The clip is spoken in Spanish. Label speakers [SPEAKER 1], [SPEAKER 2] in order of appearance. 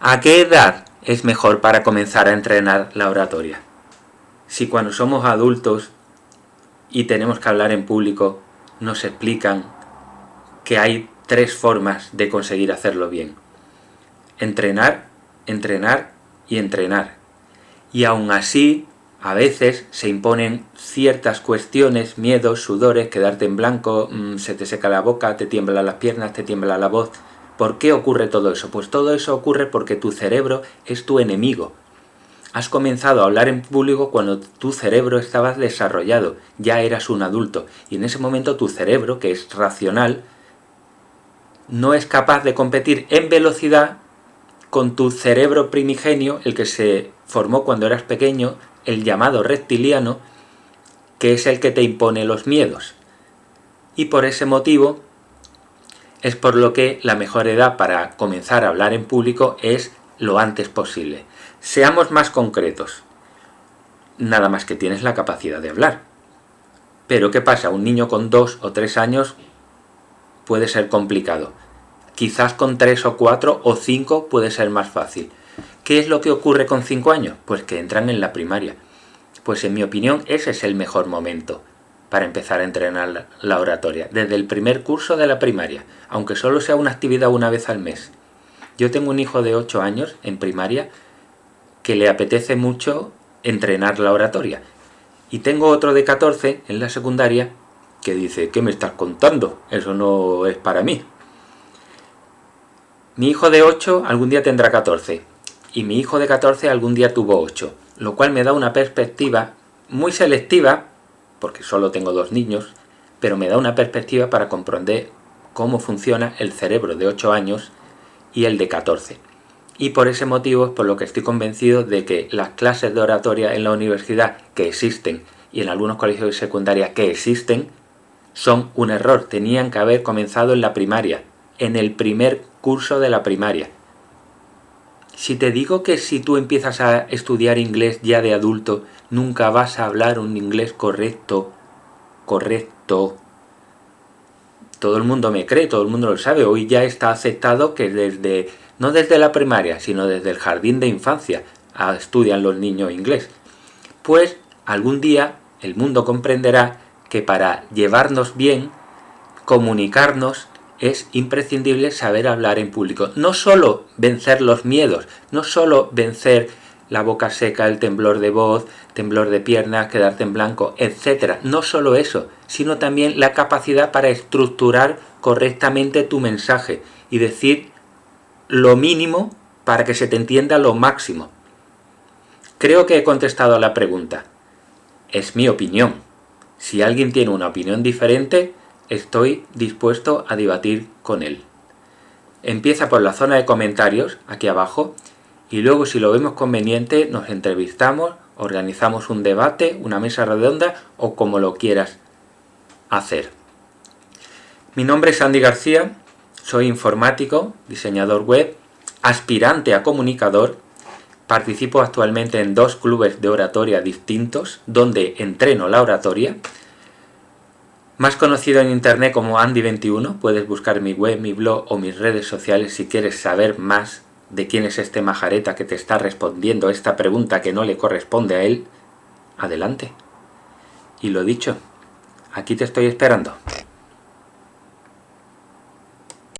[SPEAKER 1] ¿A qué edad es mejor para comenzar a entrenar la oratoria? Si cuando somos adultos y tenemos que hablar en público nos explican que hay tres formas de conseguir hacerlo bien. Entrenar, entrenar y entrenar. Y aún así, a veces se imponen ciertas cuestiones, miedos, sudores, quedarte en blanco, mm, se te seca la boca, te tiemblan las piernas, te tiembla la voz. ¿Por qué ocurre todo eso? Pues todo eso ocurre porque tu cerebro es tu enemigo. Has comenzado a hablar en público cuando tu cerebro estaba desarrollado, ya eras un adulto, y en ese momento tu cerebro, que es racional, no es capaz de competir en velocidad con tu cerebro primigenio, el que se formó cuando eras pequeño, el llamado reptiliano, que es el que te impone los miedos. Y por ese motivo es por lo que la mejor edad para comenzar a hablar en público es lo antes posible. Seamos más concretos. Nada más que tienes la capacidad de hablar. Pero ¿qué pasa? Un niño con dos o tres años puede ser complicado. Quizás con tres o cuatro o cinco puede ser más fácil. ¿Qué es lo que ocurre con cinco años? Pues que entran en la primaria. Pues en mi opinión ese es el mejor momento para empezar a entrenar la oratoria, desde el primer curso de la primaria, aunque solo sea una actividad una vez al mes. Yo tengo un hijo de 8 años en primaria que le apetece mucho entrenar la oratoria. Y tengo otro de 14 en la secundaria que dice, ¿qué me estás contando? Eso no es para mí. Mi hijo de 8 algún día tendrá 14 y mi hijo de 14 algún día tuvo 8, lo cual me da una perspectiva muy selectiva, porque solo tengo dos niños, pero me da una perspectiva para comprender cómo funciona el cerebro de 8 años y el de 14. Y por ese motivo por lo que estoy convencido de que las clases de oratoria en la universidad que existen y en algunos colegios de secundaria que existen son un error, tenían que haber comenzado en la primaria, en el primer curso de la primaria. Si te digo que si tú empiezas a estudiar inglés ya de adulto, nunca vas a hablar un inglés correcto, correcto, todo el mundo me cree, todo el mundo lo sabe, hoy ya está aceptado que desde, no desde la primaria, sino desde el jardín de infancia, estudian los niños inglés. Pues algún día el mundo comprenderá que para llevarnos bien, comunicarnos, es imprescindible saber hablar en público. No solo vencer los miedos, no solo vencer la boca seca, el temblor de voz, temblor de piernas, quedarte en blanco, etc. No solo eso, sino también la capacidad para estructurar correctamente tu mensaje y decir lo mínimo para que se te entienda lo máximo. Creo que he contestado a la pregunta. Es mi opinión. Si alguien tiene una opinión diferente, estoy dispuesto a debatir con él. Empieza por la zona de comentarios, aquí abajo, y luego si lo vemos conveniente nos entrevistamos, organizamos un debate, una mesa redonda o como lo quieras hacer. Mi nombre es Andy García, soy informático, diseñador web, aspirante a comunicador Participo actualmente en dos clubes de oratoria distintos, donde entreno la oratoria. Más conocido en internet como Andy21, puedes buscar mi web, mi blog o mis redes sociales si quieres saber más de quién es este majareta que te está respondiendo esta pregunta que no le corresponde a él. Adelante. Y lo dicho, aquí te estoy esperando.